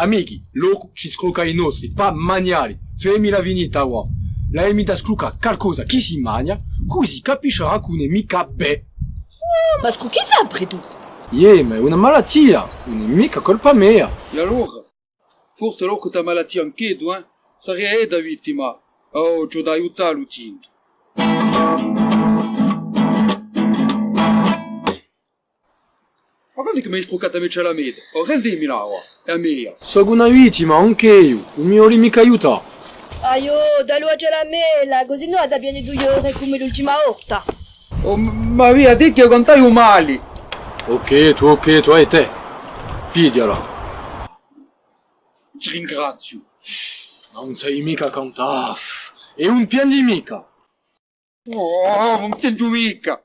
Amici, loro ci scroca i nostri, pa maniali. Fermi la vinita, wa. La emita scruca qualcosa chi si mangia, così capisce che mica be. Ma scrucchi sempre tu. Yeah, ma è una malattia, non è mica colpa mia. E allora? Forse che ta malattia anche tu, eh? Sarebbe da vittima. Oh, ci da aiutare l'utente. Ma quando è che mi hai scroccata invece la meta? Oh, rendimi là, wa. È mia. Sono una vittima, anche io. Non mi vuole mica aiutare. Aio, dallo a la mela, così no da bene due ore come l'ultima volta. Oh, ma via, te che contai un mali. Ok, tu ok, tu e te. Pigliala. Ti ringrazio. Non sei mica contare. È un piangi mica. Oh, non piango mica.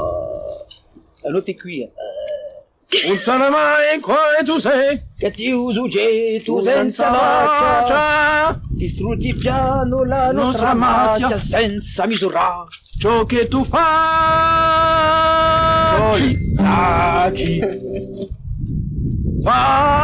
tu sei. Che ti uso tu senza macchia macchia. Distrutti piano la Nostra macchia. senza misura Ciò che tu fai. Soli, sacchi Fa.